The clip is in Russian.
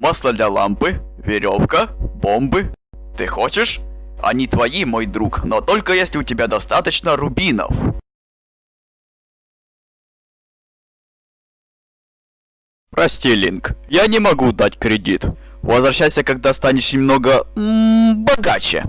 Масло для лампы, веревка, бомбы. Ты хочешь? Они твои, мой друг, но только если у тебя достаточно рубинов. Прости, Линк, я не могу дать кредит. Возвращайся, когда станешь немного м, богаче.